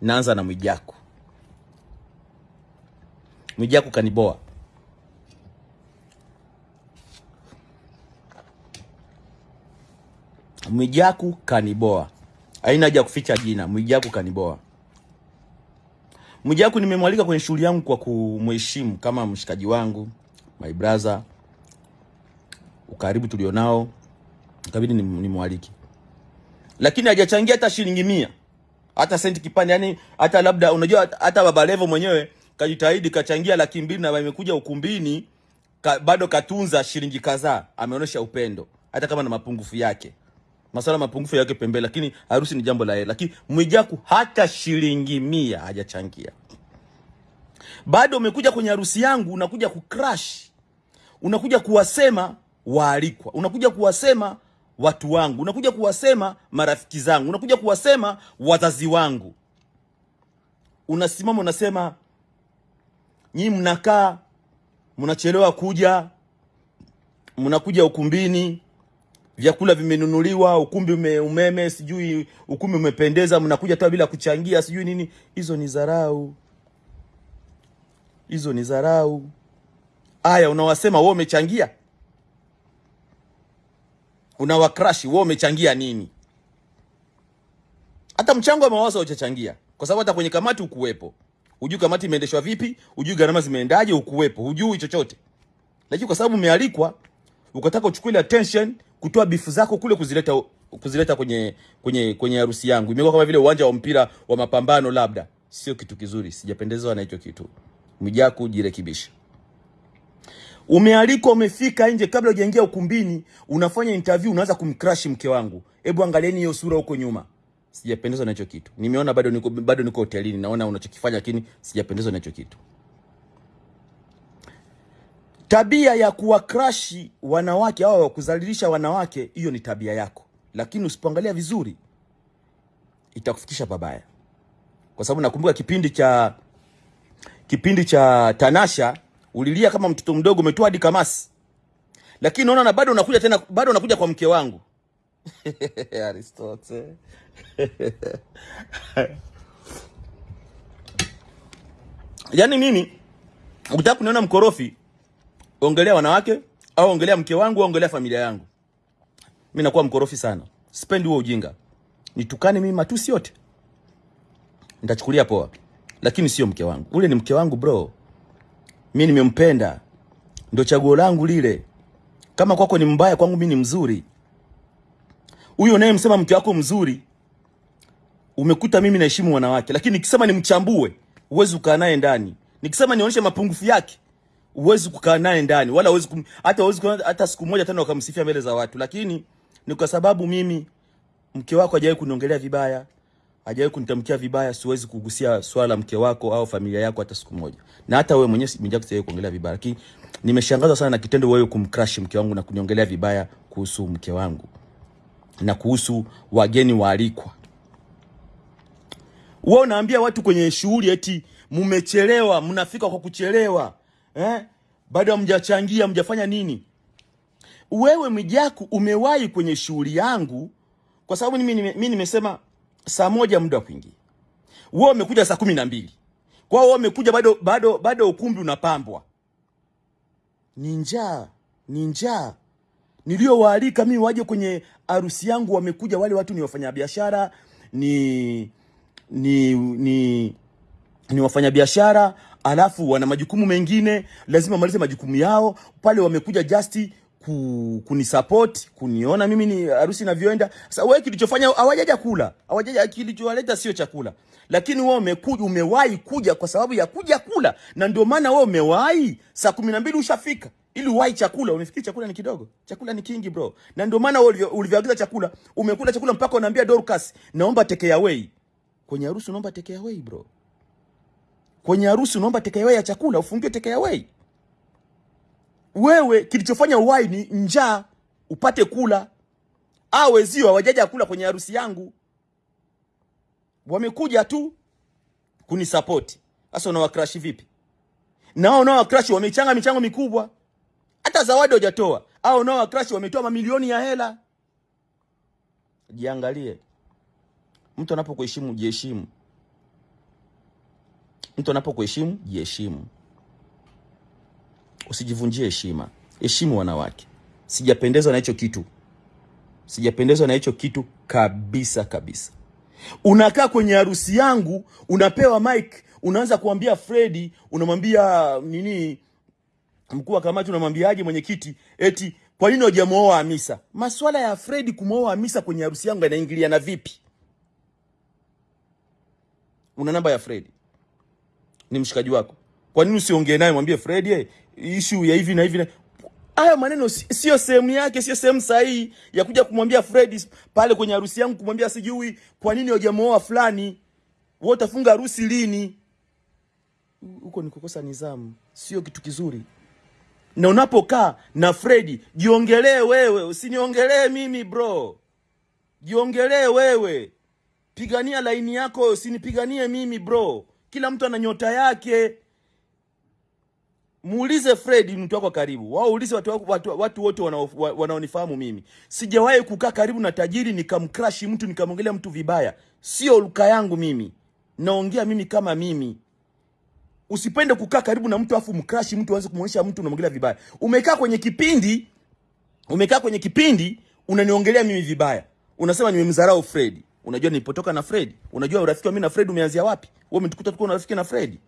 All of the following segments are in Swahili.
Naanza na Mwijaku. Mwijaku kaniboa. Mwijaku kaniboa, haina haja kuficha jina. Mwijaku kaniboa. Mwijaku nimemwalika kwenye shughuli yangu kwa kumheshimu kama mshikaji wangu, my brother, ukaribu tulionao, ikabidi nimwaliki, lakini hajachangia hata shilingi mia, hata senti kipande. Yani hata labda, unajua hata Baba Levo mwenyewe kajitahidi kachangia laki mbili na imekuja ukumbini ka, bado katunza shilingi kadhaa, ameonyesha upendo hata kama na mapungufu yake masala mapungufu yake pembeni, lakini harusi ni jambo la heri. Lakini Mwijaku hata shilingi mia hajachangia. Bado umekuja kwenye harusi yangu, unakuja kucrash, unakuja kuwasema waalikwa, unakuja kuwasema watu wangu, unakuja kuwasema marafiki zangu, unakuja kuwasema wazazi wangu. Unasimama unasema nyinyi mnakaa mnachelewa kuja, mnakuja ukumbini vyakula vimenunuliwa, ukumbi ume, umeme sijui ukumbi umependeza, mnakuja tu bila kuchangia sijui nini. Hizo ni dharau, hizo ni dharau. Aya, unawasema wewe umechangia, unawakrashi wewe umechangia nini? Hata mchango wa mawazo hujachangia, kwa sababu hata kwenye kamati ukuwepo. Hujui kamati imeendeshwa vipi, hujui gharama zimeendaje, ukuwepo, hujui chochote. Lakini kwa sababu umealikwa, ukataka uchukue ile attention kutoa bifu zako kule kuzileta kuzileta kwenye kwenye kwenye harusi yangu. Imekuwa kama vile uwanja wa mpira wa mapambano, labda sio kitu kizuri. Sijapendezwa na hicho kitu. mjaku jirekebisha. Umealikwa, umefika nje, kabla hujaingia ukumbini, unafanya interview, unaanza kumcrush mke wangu. Hebu angalieni hiyo sura huko nyuma. Sijapendezwa na hicho kitu. Nimeona bado niko bado niko hotelini, naona unachokifanya, lakini sijapendezwa na hicho kitu. Tabia ya kuwakrashi wanawake au kuzalilisha wanawake, hiyo ni tabia yako, lakini usipoangalia vizuri itakufikisha pabaya, kwa sababu nakumbuka kipindi cha kipindi cha Tanasha ulilia kama mtoto mdogo, umetoa hadi kamasi, lakini naona na bado unakuja tena, bado unakuja kwa mke wangu. Aristote yaani nini, ukitaka kuniona mkorofi ongelea wanawake au ongelea mke wangu au ongelea familia yangu. Mimi nakuwa mkorofi sana, sipendi huo ujinga. Nitukane mimi matusi yote. Nitachukulia poa, lakini sio mke wangu. Ule ni mke wangu bro, mimi nimempenda, ndo chaguo langu lile. Kama kwako ni mbaya, kwangu mi ni mzuri. Huyo unayemsema mke wako mzuri, umekuta mimi naheshimu wanawake, lakini nikisema nimchambue, uwezi ukaa naye ndani. Nikisema nionyeshe mapungufu yake uwezi kukaa naye ndani wala uwezi kum, hata huwezi hata siku moja tena ukamsifia mbele za watu, lakini ni kwa sababu mimi mke wako hajawahi kuniongelea vibaya, hajawahi kunitamkia vibaya, siwezi kugusia swala mke wako au familia yako hata siku moja, na hata wewe mwenyewe sijawahi sijawahi kuongelea vibaya, lakini nimeshangazwa sana na kitendo wewe kumcrush mke wangu na kuniongelea vibaya kuhusu mke wangu na kuhusu wageni waalikwa. Wewe unaambia watu kwenye shughuli eti mmechelewa, mnafika kwa kuchelewa eh? Bado hamjachangia, mjafanya nini? Wewe Mwijaku umewahi kwenye shughuli yangu, kwa sababu mimi nimesema saa moja muda wa kuingia, wewe umekuja saa kumi na mbili kwa wewe umekuja bado bado bado ukumbi unapambwa. Ni njaa, ni njaa. Niliowaalika mimi waje kwenye harusi yangu, wamekuja wale watu ni wafanyabiashara, ni ni ni ni wafanyabiashara alafu wana majukumu mengine, lazima wamalize majukumu yao pale. Wamekuja just ku, kunisupport kuniona mimi ni harusi inavyoenda. Sasa wewe kilichofanya hawajaja kula, hawajaja, kilichowaleta sio chakula, lakini wewe umekuja, umewahi kuja kwa sababu ya kuja kula, na ndio maana wewe umewahi saa kumi na mbili ushafika ili uwahi chakula. Umefikiri chakula ni kidogo? Chakula ni kingi bro, na ndio maana wewe ulivyoagiza chakula umekula chakula mpaka unaambia Dorcas, naomba take away. Kwenye harusi unaomba take away bro kwenye harusi unaomba take away ya chakula, ufungiwe take away. Wewe kilichofanya uwai ni njaa, upate kula. Au wezio hawajaja kula kwenye harusi yangu, wamekuja tu kunisapoti. Sasa unawakrashi vipi? Na wao unawakrashi wamechanga michango mikubwa, hata zawadi hujatoa. Au unawakrashi wametoa mamilioni ya hela. Jiangalie, mtu anapokuheshimu jiheshimu. Mtu anapokuheshimu jiheshimu, usijivunjie heshima. Heshimu wanawake. Sijapendezwa na hicho kitu, sijapendezwa na hicho kitu kabisa kabisa. Unakaa kwenye harusi yangu, unapewa mic, unaanza kuambia Fredi, unamwambia nini mkuu wa kamati, unamwambiaje mwenyekiti, eti kwa nini hujamuoa Hamisa? Maswala ya Fredi kumwoa Hamisa kwenye harusi yangu yanaingiliana vipi? Una namba ya Fredi, ni mshikaji wako, kwa nini usiongee naye, mwambie Fred, eh, issue ya hivi na hivi na haya maneno sio sehemu yake, sio sehemu sahihi ya kuja kumwambia Fred pale kwenye harusi yangu, kumwambia sijui kwa nini hujamuoa fulani, wewe utafunga harusi lini? Huko ni kukosa nidhamu, sio kitu kizuri. Na unapokaa na Fred, jiongelee wewe, usiniongelee mimi bro. Jiongelee wewe, pigania laini yako, usinipiganie mimi bro. Kila mtu ana nyota yake. Muulize Fred mtu wako karibu. Wao ulize watu watu, watu wote wanaonifahamu mimi. Sijawahi kukaa karibu na tajiri nikamcrush mtu nikamwongelea mtu vibaya. Sio luka yangu mimi. Naongea mimi kama mimi. Usipende kukaa karibu na mtu afu mcrash mtu aanze kumuonyesha mtu unamwongelea vibaya. Umekaa kwenye kipindi, umekaa kwenye kipindi unaniongelea mimi vibaya. Unasema nimemdharau Fred. Unajua nilipotoka na Fred? Unajua urafiki wa mimi na Fred umeanzia wapi? Wewe umetukuta tuko na rafiki na Fred.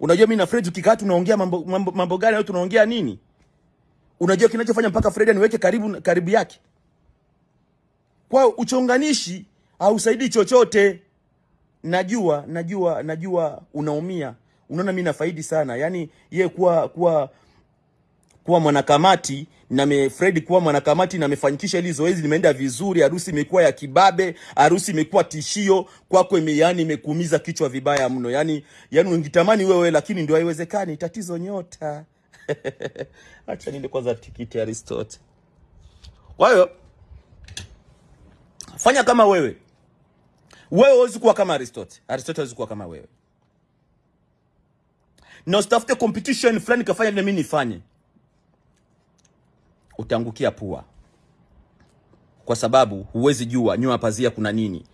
Unajua mimi na Fred tukikaa tunaongea mambo, mambo, mambo gani au tunaongea nini? Unajua kinachofanya mpaka Fred aniweke karibu karibu yake. Kwa uchonganishi hausaidii chochote. Najua, najua, najua unaumia. Unaona mimi nafaidi sana. Yaani yeye kuwa kuwa kuwa mwanakamati na Fred kuwa mwanakamati na amefanikisha hili zoezi limeenda vizuri. Harusi imekuwa ya kibabe, harusi imekuwa tishio kwako, ime yani imekuumiza kichwa vibaya mno. Yani yani ungitamani wewe, lakini ndio haiwezekani. Tatizo nyota. Acha ninde kwanza tikiti Aristote. Kwa hiyo fanya kama wewe. Wewe huwezi kuwa kama Aristote. Aristote huwezi kuwa kama wewe. Na usitafute competition fulani kafanya vile mimi nifanye utaangukia pua, kwa sababu huwezi jua nyuma pazia kuna nini,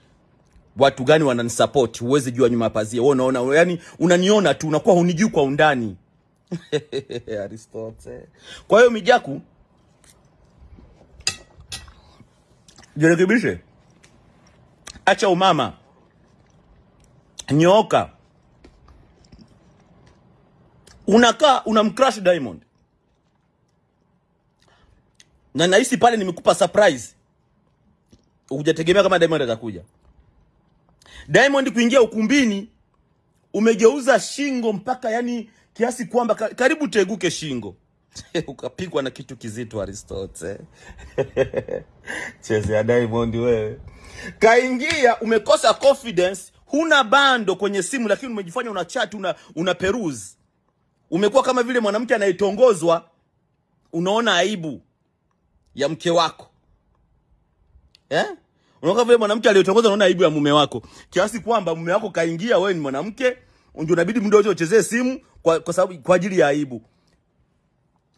watu gani wananisupport. Huwezi jua nyuma pazia, wewe unaona, yani unaniona tu, unakuwa hunijui kwa undani Aristote. Kwa hiyo Mijaku, jirekebishe, acha umama, nyooka. Unakaa unamcrush Diamond na nahisi pale nimekupa surprise, hujategemea kama Diamond atakuja. Diamond kuingia ukumbini, umegeuza shingo mpaka yani kiasi kwamba karibu teguke shingo ukapigwa na kitu kizito Aristote. Cheze ya Diamond wewe, kaingia umekosa confidence, huna bando kwenye simu, lakini umejifanya una chat, una, una peruse. Umekuwa kama vile mwanamke anayetongozwa, unaona aibu ya mke wako eh? Unaona vile mwanamke aliyotongoza unaona aibu ya mume wako kiasi kwamba mume wako kaingia, wewe ni mwanamke, ndio inabidi muda wote uchezee simu kwa, kwa sababu kwa ajili ya aibu.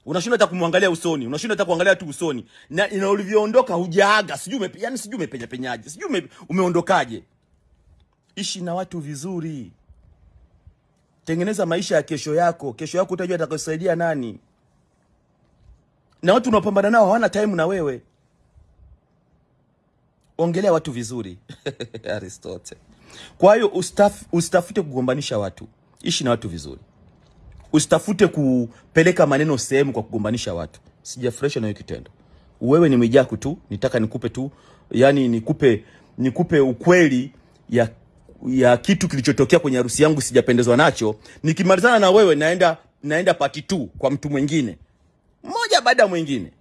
Unashinda hata kumwangalia usoni, unashinda hata kuangalia tu usoni, na ina ulivyoondoka hujaaga, sijui ume, yani sijui umepenya penyaje, sijui ume, umeondokaje. Ishi na watu vizuri, tengeneza maisha ya kesho yako. Kesho yako utajua atakusaidia nani na watu unapambana nao hawana time na wewe. Ongelea watu vizuri Aristote. Kwa hiyo ustaf, usitafute kugombanisha watu, ishi na watu vizuri. Usitafute kupeleka maneno sehemu kwa kugombanisha watu. Sijafurahishwa na hiyo kitendo. Wewe ni Mwijaku tu, nitaka nikupe tu, yani nikupe nikupe ukweli ya ya kitu kilichotokea kwenye harusi yangu, sijapendezwa nacho. Nikimalizana na wewe naenda naenda pati tu kwa mtu mwingine mmoja baada ya mwingine.